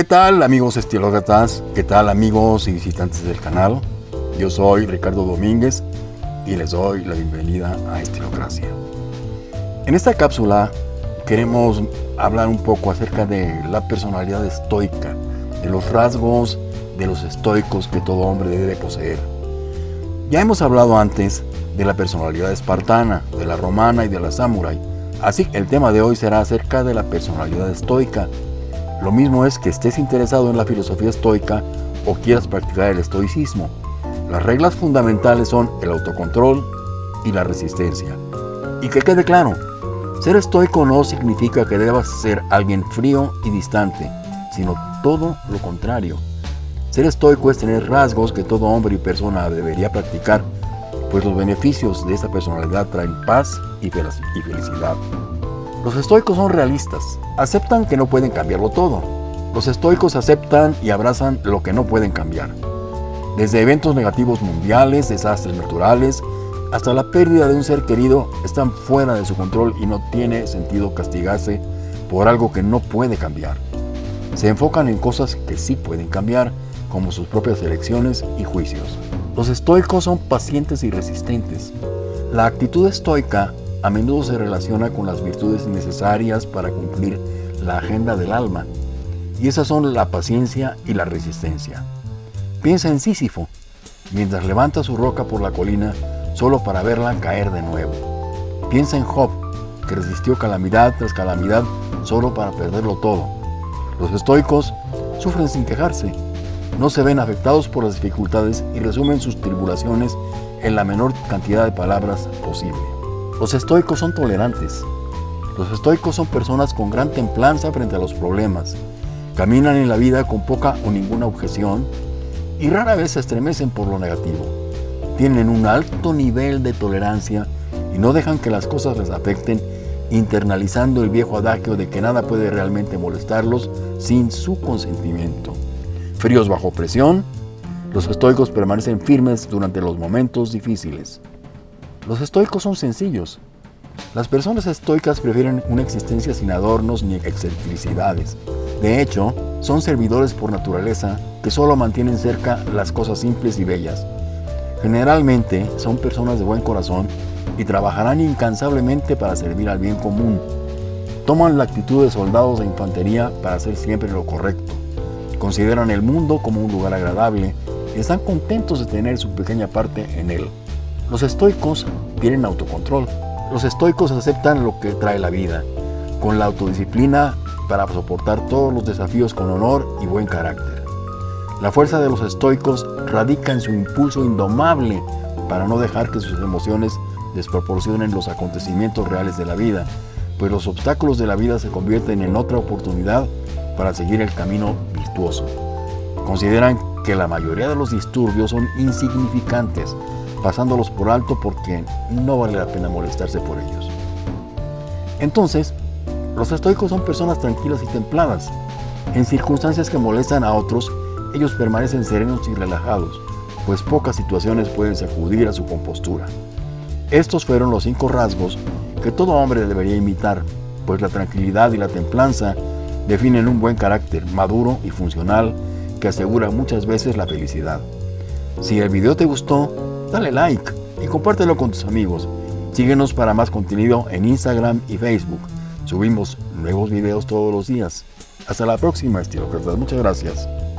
¿Qué tal amigos estilócratas? ¿Qué tal amigos y visitantes del canal? Yo soy Ricardo Domínguez y les doy la bienvenida a Estilocracia. En esta cápsula queremos hablar un poco acerca de la personalidad estoica, de los rasgos de los estoicos que todo hombre debe poseer. Ya hemos hablado antes de la personalidad espartana, de la romana y de la samurái, así que el tema de hoy será acerca de la personalidad estoica lo mismo es que estés interesado en la filosofía estoica o quieras practicar el estoicismo. Las reglas fundamentales son el autocontrol y la resistencia. Y que quede claro, ser estoico no significa que debas ser alguien frío y distante, sino todo lo contrario. Ser estoico es tener rasgos que todo hombre y persona debería practicar, pues los beneficios de esta personalidad traen paz y felicidad. Los estoicos son realistas, aceptan que no pueden cambiarlo todo. Los estoicos aceptan y abrazan lo que no pueden cambiar. Desde eventos negativos mundiales, desastres naturales, hasta la pérdida de un ser querido están fuera de su control y no tiene sentido castigarse por algo que no puede cambiar. Se enfocan en cosas que sí pueden cambiar, como sus propias elecciones y juicios. Los estoicos son pacientes y resistentes. La actitud estoica a menudo se relaciona con las virtudes necesarias para cumplir la agenda del alma, y esas son la paciencia y la resistencia. Piensa en Sísifo, mientras levanta su roca por la colina solo para verla caer de nuevo. Piensa en Job, que resistió calamidad tras calamidad solo para perderlo todo. Los estoicos sufren sin quejarse, no se ven afectados por las dificultades y resumen sus tribulaciones en la menor cantidad de palabras posible. Los estoicos son tolerantes. Los estoicos son personas con gran templanza frente a los problemas. Caminan en la vida con poca o ninguna objeción y rara vez se estremecen por lo negativo. Tienen un alto nivel de tolerancia y no dejan que las cosas les afecten, internalizando el viejo adagio de que nada puede realmente molestarlos sin su consentimiento. Fríos bajo presión, los estoicos permanecen firmes durante los momentos difíciles. Los estoicos son sencillos. Las personas estoicas prefieren una existencia sin adornos ni excentricidades. De hecho, son servidores por naturaleza que solo mantienen cerca las cosas simples y bellas. Generalmente son personas de buen corazón y trabajarán incansablemente para servir al bien común. Toman la actitud de soldados de infantería para hacer siempre lo correcto. Consideran el mundo como un lugar agradable y están contentos de tener su pequeña parte en él. Los estoicos tienen autocontrol. Los estoicos aceptan lo que trae la vida, con la autodisciplina para soportar todos los desafíos con honor y buen carácter. La fuerza de los estoicos radica en su impulso indomable para no dejar que sus emociones desproporcionen los acontecimientos reales de la vida, pues los obstáculos de la vida se convierten en otra oportunidad para seguir el camino virtuoso. Consideran que la mayoría de los disturbios son insignificantes pasándolos por alto porque no vale la pena molestarse por ellos. Entonces, los estoicos son personas tranquilas y templadas. En circunstancias que molestan a otros, ellos permanecen serenos y relajados, pues pocas situaciones pueden sacudir a su compostura. Estos fueron los cinco rasgos que todo hombre debería imitar, pues la tranquilidad y la templanza definen un buen carácter maduro y funcional que asegura muchas veces la felicidad. Si el video te gustó, dale like y compártelo con tus amigos. Síguenos para más contenido en Instagram y Facebook. Subimos nuevos videos todos los días. Hasta la próxima, estilócratas. Muchas gracias.